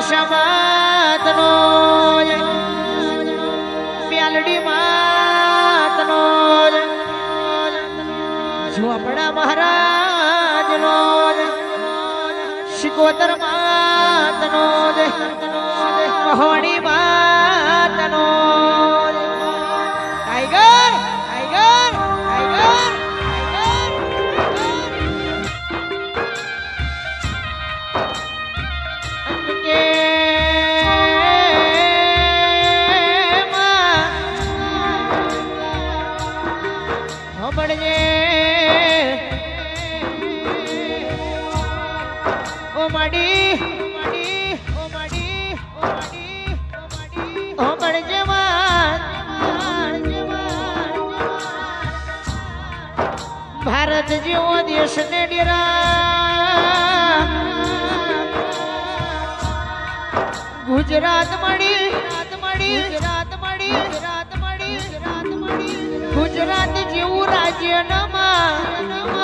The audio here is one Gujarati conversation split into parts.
દશામાતનો મ્યાલડી માતનો ઝોપડા મહારાજનો શિકોતર માતનો મહોણી માતનો માડી ભારત જેવો દેશ ને ડેરા ગુજરાત મળી રાત મળી રાત મળી રાત મળી રાત મળી ગુજરાત જેવું રાજ્ય વડોદરા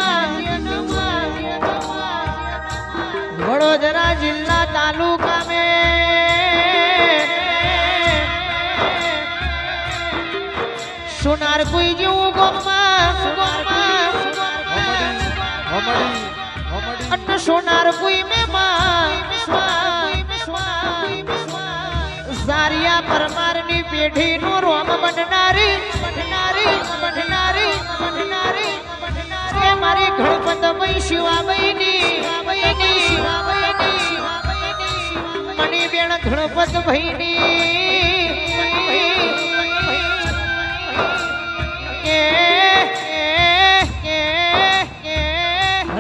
સોનાર કોઈ જેવું ગોમમાં સોનાર કોઈ મે ઝારિયા પરમાર પેઢી નું રોમ બનનારી બનનારી બનનારી બનનારી. મારી ગણપત ભાઈ બેન ગણપત ભાઈની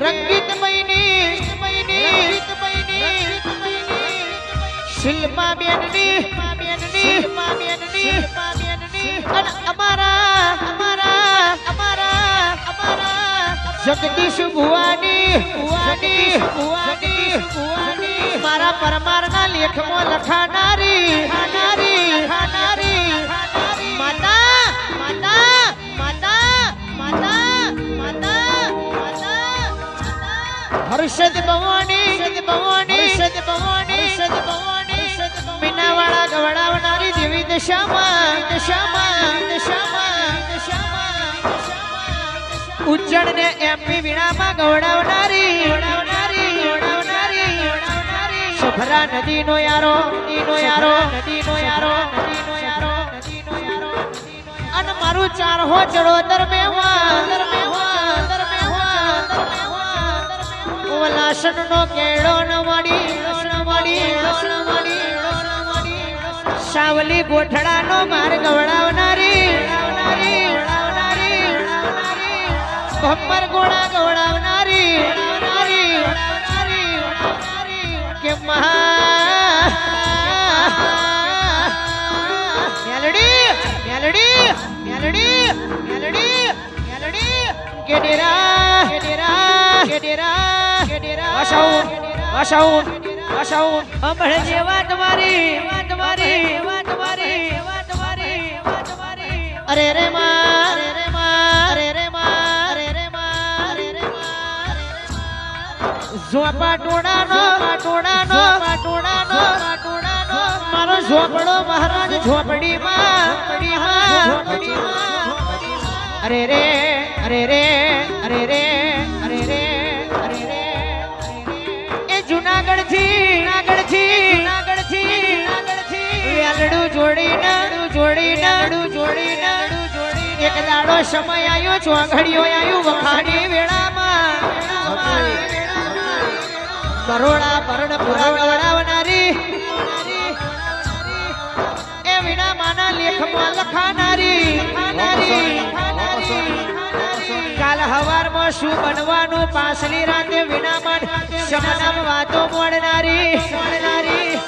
રંગીત મૈની શિલ્પા બેનની જગદીશ ભુવાની ભુવાની ભુવાની ભુવાની. મારા પરમારના લેખમાં લખાનારી ખાનારી ખાનારી માતા માતા માતા માતા માતા માતા હર્ષદ ભવાની હર્ષદ ભવાની હર્ષદ ભવાની હર્ષદ ભવાની. મીનાવાળા ગવડાવનારી દેવી દશામાં દશામાં દશામાં દશામાં ઉજ્જડ ને એમપી વીણામાં ગવડાવનારી નદીનો યારો નદીનો યારો નદીનો યારો નદીનો યારો નદીનો યારો. અન મારું ચાર હો ચડોતર મેવા ઓલાસન નો કેળો ન મળી ન મળી ન મળી સાવલી ગોઠડા નો વડાવનારી ગવડાવનારી ભમ્મર મેલડી કે ડેરા કે ડેરા કે ડેરા કે ડેરા વાસાઉન વાસાઉન વાસાઉન અંબળ જેવા તમારી વાત તમારી વાત તમારી વાત તમારી વાત તમારી અરે રે માં અરે રે માં અરે રે માં અરે રે માં અરે રે માં. ઝોપા ટોડાનો ટોડાનો ટોડાનો ટોડાનો મારો ઝોપડો મહારાજ ઝોપડીમાં ઝોપડીમાં. અરે રે અરે રે અરે રે અરે રે અરે રે એ જુનાગઢથી જુનાગઢથી જુનાગઢથી જુનાગઢથી જોડી નાડું જોડી નાડું જોડી નાડું જોડી એક દાડો સમય આવ્યો ચોઘડિયો આવ્યું વખાણી વેળામાં. કરોડા પરણ પુરા ગવડાવનારી એ વિના માના લેખમાં લખાનારી. કાલ હવારમાં શું બનવાનું? પાછલી રાતે વિનામન શમનામ વાતો મોડનારી મોડનારી